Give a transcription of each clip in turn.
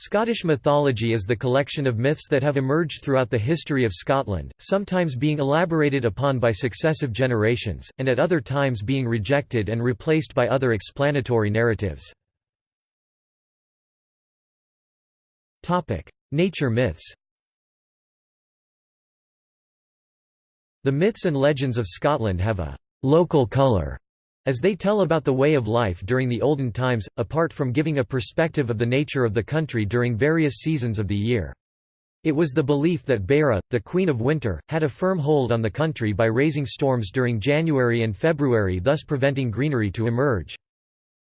Scottish mythology is the collection of myths that have emerged throughout the history of Scotland, sometimes being elaborated upon by successive generations, and at other times being rejected and replaced by other explanatory narratives. Nature myths The myths and legends of Scotland have a «local colour» as they tell about the way of life during the olden times, apart from giving a perspective of the nature of the country during various seasons of the year. It was the belief that Beira, the Queen of Winter, had a firm hold on the country by raising storms during January and February thus preventing greenery to emerge.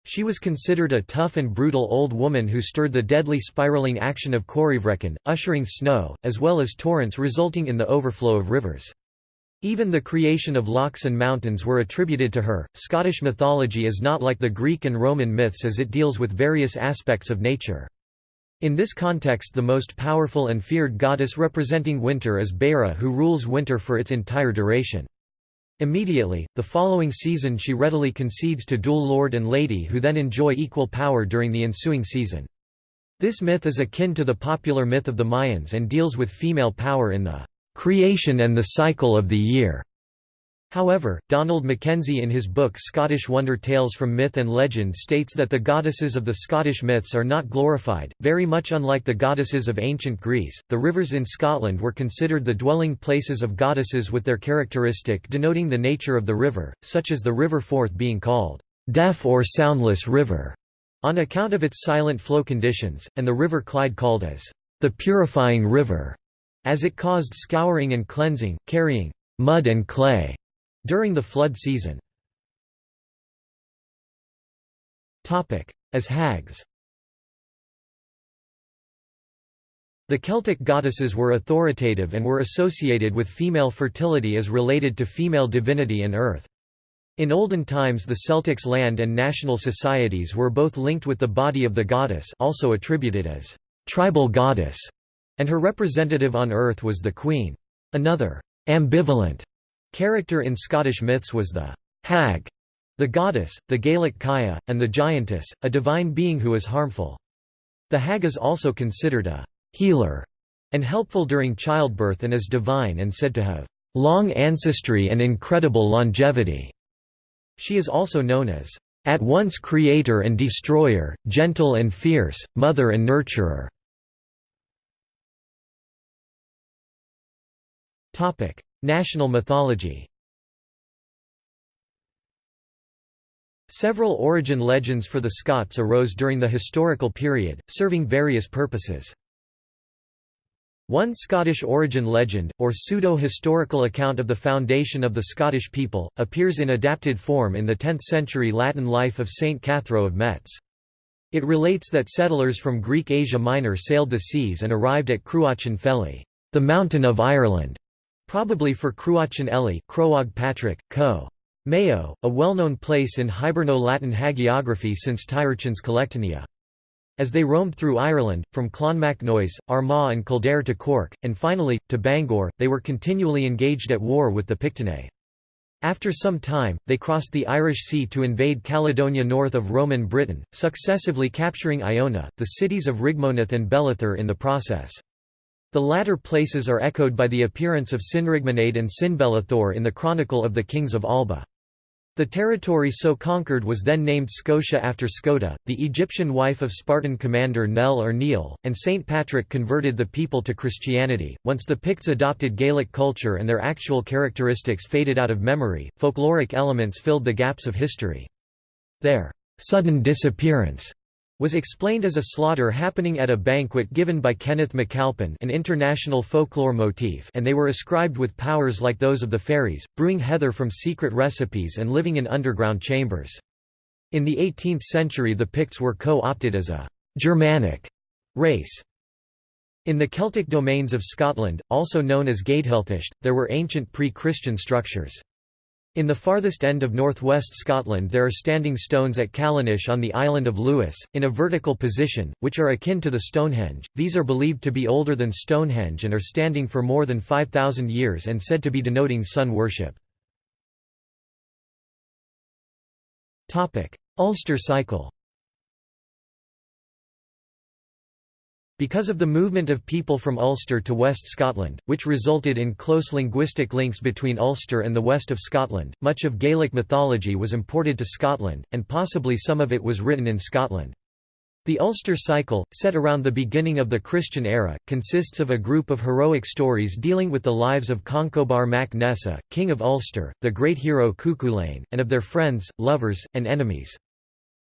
She was considered a tough and brutal old woman who stirred the deadly spiraling action of Corryvreckan, ushering snow, as well as torrents resulting in the overflow of rivers. Even the creation of lochs and mountains were attributed to her. Scottish mythology is not like the Greek and Roman myths as it deals with various aspects of nature. In this context the most powerful and feared goddess representing winter is Beira who rules winter for its entire duration. Immediately, the following season she readily concedes to dual lord and lady who then enjoy equal power during the ensuing season. This myth is akin to the popular myth of the Mayans and deals with female power in the creation and the cycle of the year. However, Donald Mackenzie in his book Scottish Wonder Tales from Myth and Legend states that the goddesses of the Scottish myths are not glorified, very much unlike the goddesses of ancient Greece. The rivers in Scotland were considered the dwelling places of goddesses with their characteristic denoting the nature of the river, such as the River Forth being called deaf or soundless river on account of its silent flow conditions, and the River Clyde called as the purifying river as it caused scouring and cleansing, carrying mud and clay during the flood season. As hags The Celtic goddesses were authoritative and were associated with female fertility as related to female divinity and earth. In olden times the Celtics' land and national societies were both linked with the body of the goddess also attributed as tribal goddess and her representative on earth was the Queen. Another ambivalent character in Scottish myths was the hag, the goddess, the Gaelic Kaya, and the giantess, a divine being who is harmful. The hag is also considered a healer and helpful during childbirth and is divine and said to have long ancestry and incredible longevity. She is also known as at once creator and destroyer, gentle and fierce, mother and nurturer. Topic: National mythology. Several origin legends for the Scots arose during the historical period, serving various purposes. One Scottish origin legend, or pseudo-historical account of the foundation of the Scottish people, appears in adapted form in the 10th-century Latin life of Saint Cathróe of Metz. It relates that settlers from Greek Asia Minor sailed the seas and arrived at Cruachan Feli, the mountain of Ireland, Probably for Cruachan Eli Croagh Patrick, Co. Mayo, a well-known place in Hiberno-Latin hagiography since Tírechán's Collectanea. As they roamed through Ireland, from Clonmacnoise, Armagh and Kildare to Cork, and finally, to Bangor, they were continually engaged at war with the Pictidae. After some time, they crossed the Irish Sea to invade Caledonia north of Roman Britain, successively capturing Iona, the cities of Rigmonith and Bellathur in the process. The latter places are echoed by the appearance of Sinrigmonade and Sinbellathor in the Chronicle of the Kings of Alba. The territory so conquered was then named Scotia after Scota, the Egyptian wife of Spartan commander Nell or Neil, and St. Patrick converted the people to Christianity. Once the Picts adopted Gaelic culture and their actual characteristics faded out of memory, folkloric elements filled the gaps of history. Their sudden disappearance was explained as a slaughter happening at a banquet given by Kenneth MacAlpin an international folklore motif and they were ascribed with powers like those of the fairies, brewing heather from secret recipes and living in underground chambers. In the 18th century the Picts were co-opted as a «Germanic» race. In the Celtic domains of Scotland, also known as Gàidhealtachd, there were ancient pre-Christian structures. In the farthest end of northwest Scotland there are standing stones at Callanish on the island of Lewis, in a vertical position, which are akin to the Stonehenge. These are believed to be older than Stonehenge and are standing for more than 5,000 years and said to be denoting sun worship. Ulster cycle Because of the movement of people from Ulster to West Scotland, which resulted in close linguistic links between Ulster and the west of Scotland, much of Gaelic mythology was imported to Scotland, and possibly some of it was written in Scotland. The Ulster cycle, set around the beginning of the Christian era, consists of a group of heroic stories dealing with the lives of Conchobar mac Nessa, king of Ulster, the great hero Cuchulainn, and of their friends, lovers, and enemies.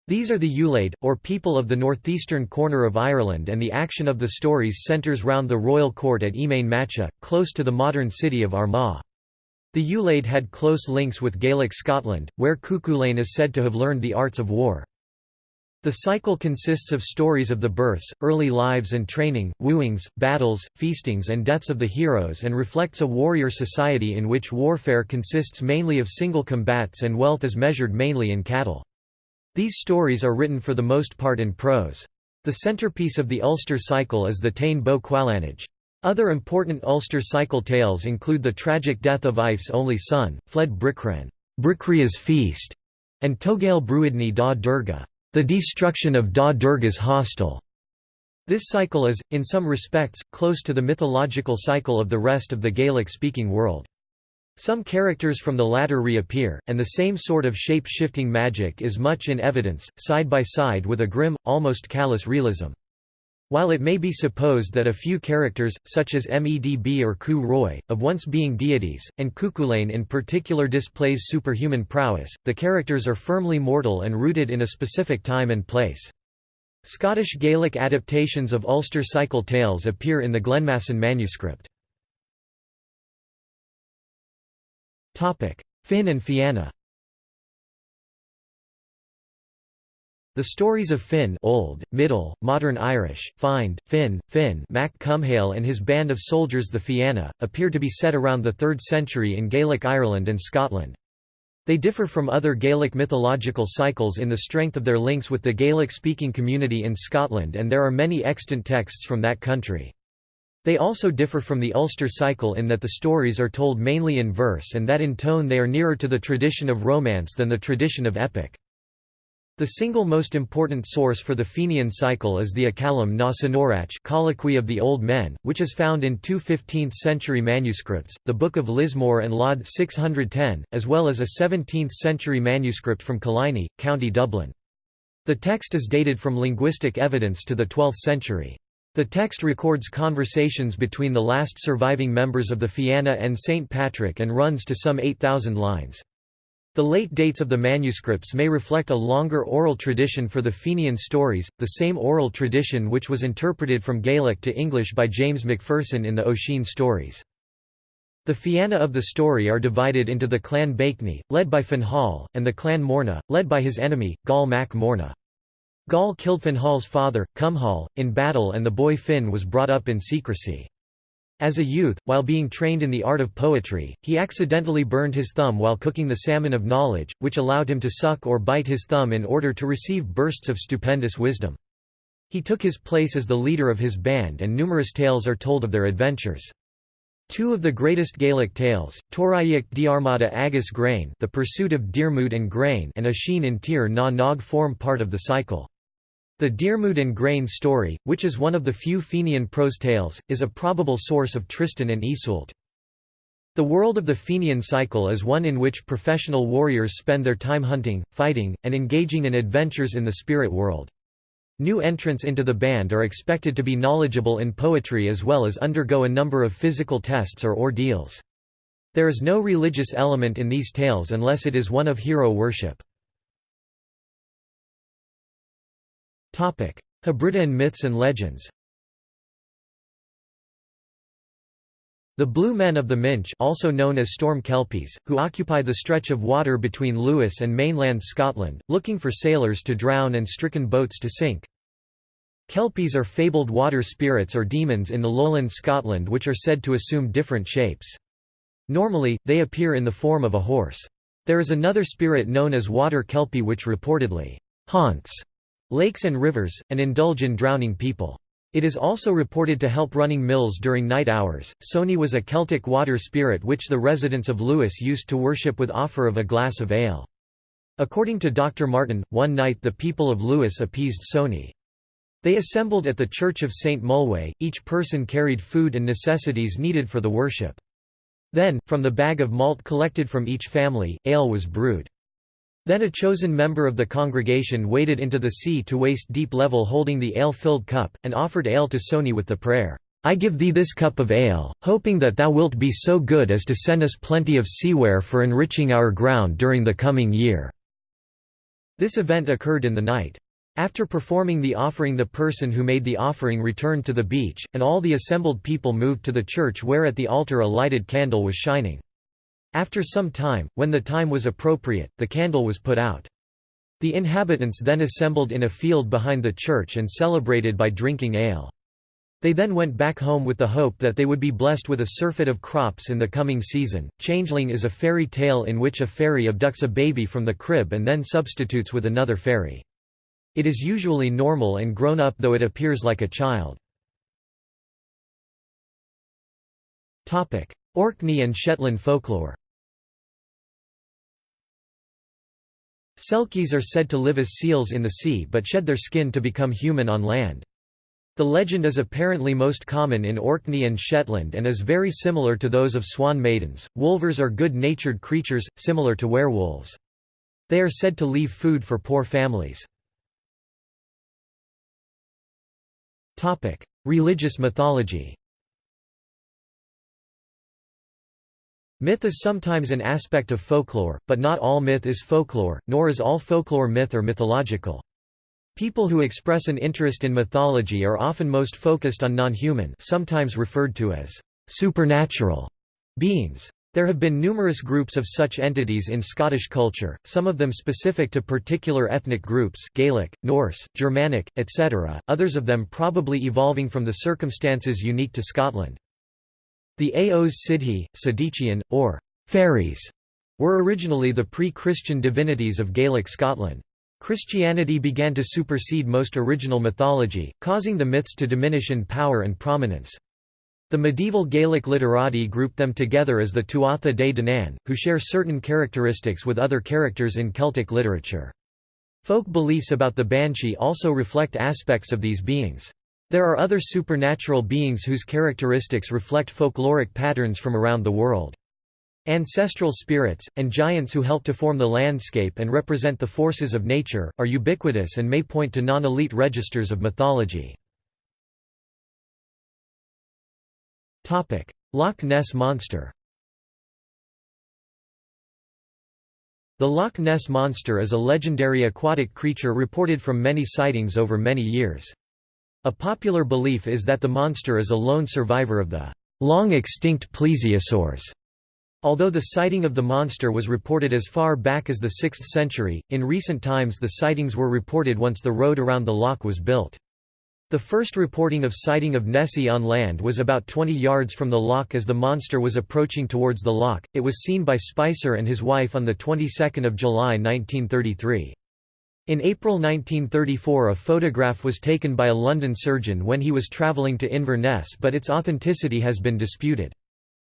These are the Ulaid, or people of the northeastern corner of Ireland and the action of the stories centres round the royal court at Emain Macha, close to the modern city of Armagh. The Ulaid had close links with Gaelic Scotland, where Cuchulainn is said to have learned the arts of war. The cycle consists of stories of the births, early lives and training, wooings, battles, feastings and deaths of the heroes and reflects a warrior society in which warfare consists mainly of single combats and wealth is measured mainly in cattle. These stories are written for the most part in prose. The centerpiece of the Ulster cycle is the Táin Bó Cúailnge. Other important Ulster cycle tales include the tragic death of Aife's only son, fled Bricran Bricriu's feast, and Togail Bruidne Dá Derga, the destruction of Dá Derga's hostel. This cycle is, in some respects, close to the mythological cycle of the rest of the Gaelic-speaking world. Some characters from the latter reappear, and the same sort of shape-shifting magic is much in evidence, side by side with a grim, almost callous realism. While it may be supposed that a few characters, such as Medb or Cú Roí, of once being deities, and Cuchulainn in particular displays superhuman prowess, the characters are firmly mortal and rooted in a specific time and place. Scottish Gaelic adaptations of Ulster cycle tales appear in the Glenmasan manuscript. Finn and Fianna The stories of Finn Old, Middle, Modern Irish, Find, Finn, Finn Mac Cumhaill and his band of soldiers the Fianna, appear to be set around the 3rd century in Gaelic Ireland and Scotland. They differ from other Gaelic mythological cycles in the strength of their links with the Gaelic-speaking community in Scotland and there are many extant texts from that country. They also differ from the Ulster cycle in that the stories are told mainly in verse and that in tone they are nearer to the tradition of romance than the tradition of epic. The single most important source for the Fenian cycle is the Acallam na Senórach Colloquy of the Old Men, which is found in two 15th-century manuscripts, the Book of Lismore and Laud 610, as well as a 17th-century manuscript from Killiney, County Dublin. The text is dated from linguistic evidence to the 12th century. The text records conversations between the last surviving members of the Fianna and St. Patrick and runs to some 8,000 lines. The late dates of the manuscripts may reflect a longer oral tradition for the Fenian stories, the same oral tradition which was interpreted from Gaelic to English by James Macpherson in the Oisin stories. The Fianna of the story are divided into the clan Bakeney, led by Finhal, and the clan Morna, led by his enemy, Gall Mac Morna. Gall killed Finhal's father, Cumhal, in battle and the boy Finn was brought up in secrecy. As a youth, while being trained in the art of poetry, he accidentally burned his thumb while cooking the salmon of knowledge, which allowed him to suck or bite his thumb in order to receive bursts of stupendous wisdom. He took his place as the leader of his band and numerous tales are told of their adventures. Two of the greatest Gaelic tales, Toraic Diarmada Agus Grain The Pursuit of Diarmid and Grain and Oisin in Tir na Nog form part of the cycle. The Diarmid and Grain story, which is one of the few Fenian prose tales, is a probable source of Tristan and Iseult. The world of the Fenian cycle is one in which professional warriors spend their time hunting, fighting, and engaging in adventures in the spirit world. New entrants into the band are expected to be knowledgeable in poetry as well as undergo a number of physical tests or ordeals. There is no religious element in these tales unless it is one of hero worship. Hebridean myths and legends The Blue Men of the Minch also known as Storm Kelpies, who occupy the stretch of water between Lewis and mainland Scotland, looking for sailors to drown and stricken boats to sink. Kelpies are fabled water spirits or demons in the lowland Scotland which are said to assume different shapes. Normally, they appear in the form of a horse. There is another spirit known as water kelpie which reportedly haunts lakes and rivers, and indulge in drowning people. It is also reported to help running mills during night hours. Sony was a Celtic water spirit which the residents of Lewis used to worship with offer of a glass of ale. According to Dr. Martin, one night the people of Lewis appeased Sony. They assembled at the Church of St. Mulway, each person carried food and necessities needed for the worship. Then, from the bag of malt collected from each family, ale was brewed. Then a chosen member of the congregation waded into the sea to waist-deep level holding the ale-filled cup, and offered ale to Sony with the prayer, I give thee this cup of ale, hoping that thou wilt be so good as to send us plenty of seaware for enriching our ground during the coming year." This event occurred in the night. After performing the offering the person who made the offering returned to the beach, and all the assembled people moved to the church where at the altar a lighted candle was shining. After some time, when the time was appropriate, the candle was put out. The inhabitants then assembled in a field behind the church and celebrated by drinking ale. They then went back home with the hope that they would be blessed with a surfeit of crops in the coming season. Changeling is a fairy tale in which a fairy abducts a baby from the crib and then substitutes with another fairy. It is usually normal and grown up though it appears like a child. Orkney and Shetland folklore Selkies are said to live as seals in the sea but shed their skin to become human on land. The legend is apparently most common in Orkney and Shetland and is very similar to those of swan maidens. Wulvers are good-natured creatures, similar to werewolves. They are said to leave food for poor families. Religious mythology Myth is sometimes an aspect of folklore, but not all myth is folklore, nor is all folklore myth or mythological. People who express an interest in mythology are often most focused on non-human sometimes referred to as supernatural beings. There have been numerous groups of such entities in Scottish culture, some of them specific to particular ethnic groups Gaelic, Norse, Germanic, etc., others of them probably evolving from the circumstances unique to Scotland. The Aos Sidhe, Sidician, or fairies, were originally the pre-Christian divinities of Gaelic Scotland. Christianity began to supersede most original mythology, causing the myths to diminish in power and prominence. The medieval Gaelic literati grouped them together as the Tuatha Dé Danann, who share certain characteristics with other characters in Celtic literature. Folk beliefs about the Banshee also reflect aspects of these beings. There are other supernatural beings whose characteristics reflect folkloric patterns from around the world. Ancestral spirits, and giants who help to form the landscape and represent the forces of nature, are ubiquitous and may point to non-elite registers of mythology. Loch Ness Monster The Loch Ness Monster is a legendary aquatic creature reported from many sightings over many years. A popular belief is that the monster is a lone survivor of the long-extinct plesiosaurs. Although the sighting of the monster was reported as far back as the 6th century, in recent times the sightings were reported once the road around the loch was built. The first reporting of sighting of Nessie on land was about 20 yards from the loch as the monster was approaching towards the loch. It was seen by Spicer and his wife on the 22nd of July 1933. In April 1934 a photograph was taken by a London surgeon when he was travelling to Inverness but its authenticity has been disputed.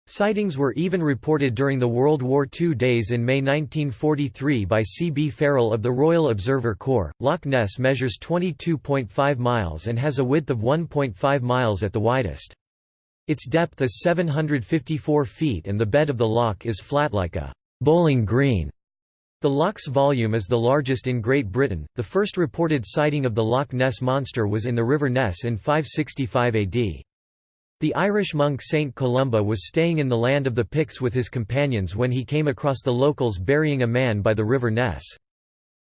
Sightings were even reported during the World War II days in May 1943 by C. B. Farrell of the Royal Observer Corps. Loch Ness measures 22.5 miles and has a width of 1.5 miles at the widest. Its depth is 754 feet and the bed of the loch is flat like a bowling green. The loch's volume is the largest in Great Britain. The first reported sighting of the Loch Ness Monster was in the River Ness in 565 AD. The Irish monk Saint Columba was staying in the land of the Picts with his companions when he came across the locals burying a man by the river Ness.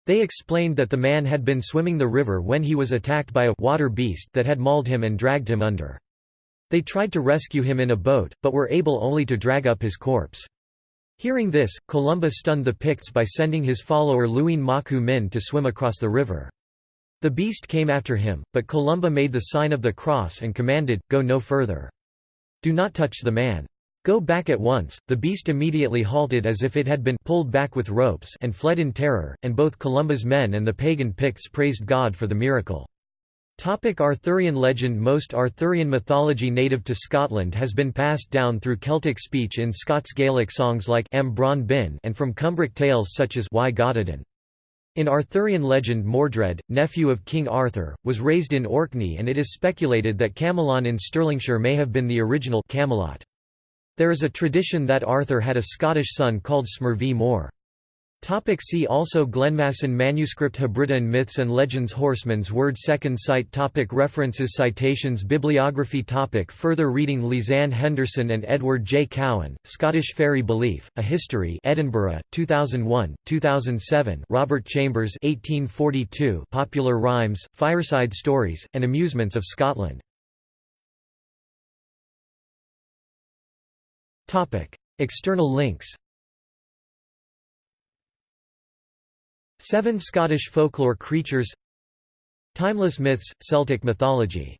They explained that the man had been swimming the river when he was attacked by a water beast that had mauled him and dragged him under. They tried to rescue him in a boat, but were able only to drag up his corpse. Hearing this, Columba stunned the Picts by sending his follower Luin Macu Min to swim across the river. The beast came after him, but Columba made the sign of the cross and commanded, Go no further. Do not touch the man. Go back at once. The beast immediately halted as if it had been pulled back with ropes and fled in terror, and both Columba's men and the pagan Picts praised God for the miracle. Topic Arthurian legend Most Arthurian mythology native to Scotland has been passed down through Celtic speech in Scots Gaelic songs like Am Bin and from Cumbric tales such as Why Gododdin. In Arthurian legend Mordred, nephew of King Arthur, was raised in Orkney and it is speculated that Camelon in Stirlingshire may have been the original Camelot. There is a tradition that Arthur had a Scottish son called Smervi More. Topic see also Glenmasan Manuscript Hebridean Myths and Legends Horseman's Word Second Sight topic References Citations Bibliography topic Further reading Lizanne Henderson and Edward J. Cowan, Scottish Fairy Belief, A History Edinburgh, 2001, 2007 Robert Chambers 1842 Popular Rhymes, Fireside Stories, and Amusements of Scotland External links Seven Scottish folklore creatures. Timeless myths, Celtic mythology